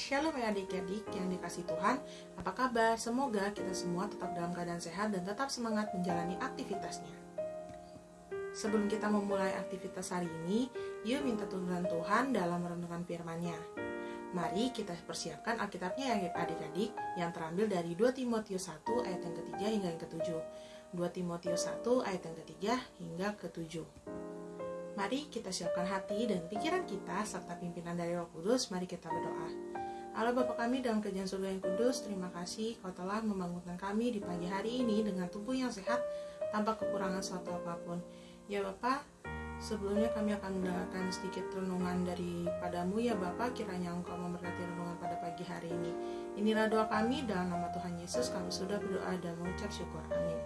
Shalom ya adik-adik yang dikasih Tuhan. Apa kabar? Semoga kita semua tetap dalam keadaan sehat dan tetap semangat menjalani aktivitasnya. Sebelum kita memulai aktivitas hari ini Yuk minta tuntunan Tuhan dalam merenungkan firman-Nya. Mari kita persiapkan Alkitabnya ya adik-adik Yang terambil dari 2 Timotius 1 ayat yang ketiga hingga yang ketujuh. 2 Timotius 1 ayat yang ketiga hingga ketujuh Mari kita siapkan hati dan pikiran kita serta pimpinan dari Roh Kudus. Mari kita berdoa. Allah Bapa kami dalam kerjaan surga yang kudus, terima kasih kau telah membangunkan kami di pagi hari ini dengan tubuh yang sehat tanpa kekurangan suatu apa pun. Ya Bapa, sebelumnya kami akan mendengarkan sedikit renungan daripadamu ya Bapa, kiranya engkau memberkati renungan pada pagi hari ini. Inilah doa kami dalam nama Tuhan Yesus kami sudah berdoa dan mengucap syukur. Amin.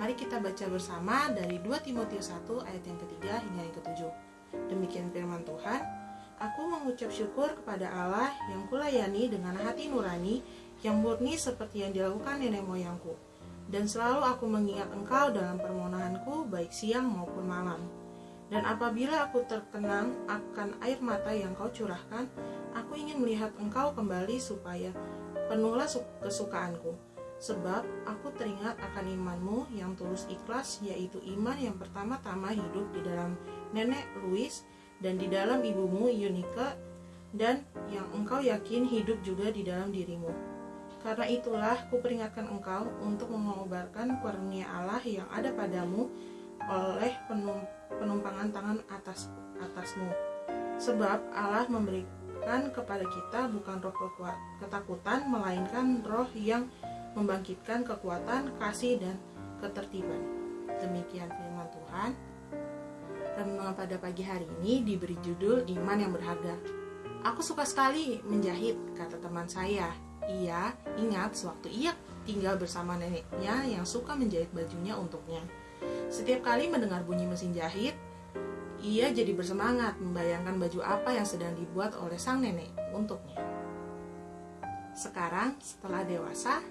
Mari kita baca bersama dari 2 Timotius 1 ayat yang ketiga hingga yang ketujuh. Demikian firman Tuhan, Aku mengucap syukur kepada Allah yang kulayani dengan hati nurani yang murni seperti yang dilakukan nenek moyangku. Dan selalu aku mengingat engkau dalam permohonanku baik siang maupun malam. Dan apabila aku terkenang akan air mata yang kau curahkan, aku ingin melihat engkau kembali supaya penuhlah kesukaanku Sebab aku teringat akan imanmu yang tulus ikhlas, yaitu iman yang pertama-tama hidup di dalam nenek Louis dan di dalam ibumu Yunika, dan yang engkau yakin hidup juga di dalam dirimu. Karena itulah kuperingatkan engkau untuk mengobarkan karunia Allah yang ada padamu oleh penumpangan tangan atas atasmu. Sebab Allah memberikan kepada kita bukan roh ketakutan, melainkan roh yang membangkitkan kekuatan, kasih, dan ketertiban. Demikian firman Tuhan. Renungan pada pagi hari ini diberi judul Iman yang Berharga. Aku suka sekali menjahit, kata teman saya. Ia ingat sewaktu ia tinggal bersama neneknya yang suka menjahit bajunya untuknya. Setiap kali mendengar bunyi mesin jahit, ia jadi bersemangat membayangkan baju apa yang sedang dibuat oleh sang nenek untuknya. Sekarang, setelah dewasa,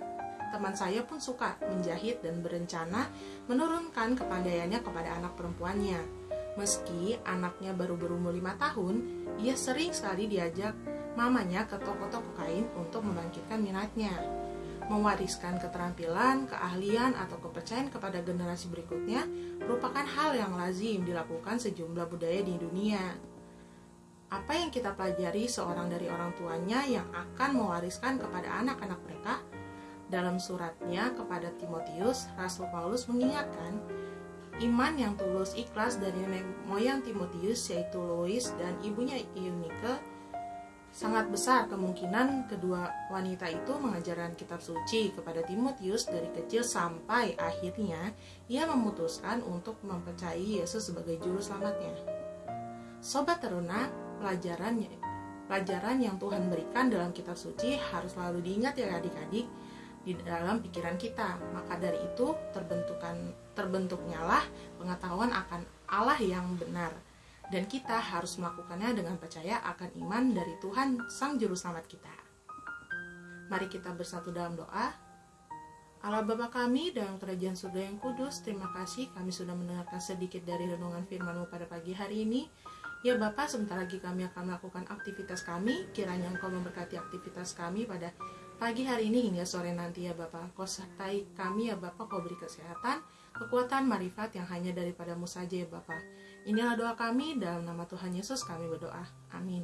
teman saya pun suka menjahit dan berencana menurunkan kepandaiannya kepada anak perempuannya. Meski anaknya baru berumur lima tahun, ia sering sekali diajak mamanya ke toko-toko kain untuk membangkitkan minatnya. Mewariskan keterampilan, keahlian, atau kepercayaan kepada generasi berikutnya merupakan hal yang lazim dilakukan sejumlah budaya di dunia. Apa yang kita pelajari seorang dari orang tuanya yang akan mewariskan kepada anak-anak mereka dalam suratnya kepada Timotius, Rasul Paulus mengingatkan iman yang tulus ikhlas dari nenek moyang Timotius yaitu Lois dan ibunya Eunike sangat besar kemungkinan kedua wanita itu mengajarkan kitab suci kepada Timotius dari kecil sampai akhirnya ia memutuskan untuk mempercayai Yesus sebagai juru selamatnya. Sobat teruna, pelajaran pelajaran yang Tuhan berikan dalam kitab suci harus selalu diingat ya adik-adik di dalam pikiran kita. Maka dari itu terbentukan terbentuknya lah pengetahuan akan Allah yang benar. Dan kita harus melakukannya dengan percaya akan iman dari Tuhan Sang Juru Selamat kita. Mari kita bersatu dalam doa. Allah Bapa kami dalam kerajaan surga yang kudus, terima kasih kami sudah mendengarkan sedikit dari renungan firman-Mu pada pagi hari ini. Ya Bapak, sebentar lagi kami akan melakukan aktivitas kami, kiranya Engkau memberkati aktivitas kami pada pagi hari ini hingga sore nanti ya Bapak. Kau sertai kami ya Bapak, kau beri kesehatan, kekuatan, marifat yang hanya daripadamu saja ya Bapak. Inilah doa kami, dalam nama Tuhan Yesus kami berdoa. Amin.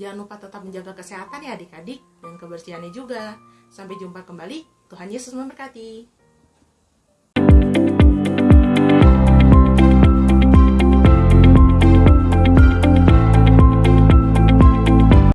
Jangan lupa tetap menjaga kesehatan ya adik-adik dan kebersihannya juga. Sampai jumpa kembali. Tuhan Yesus memberkati.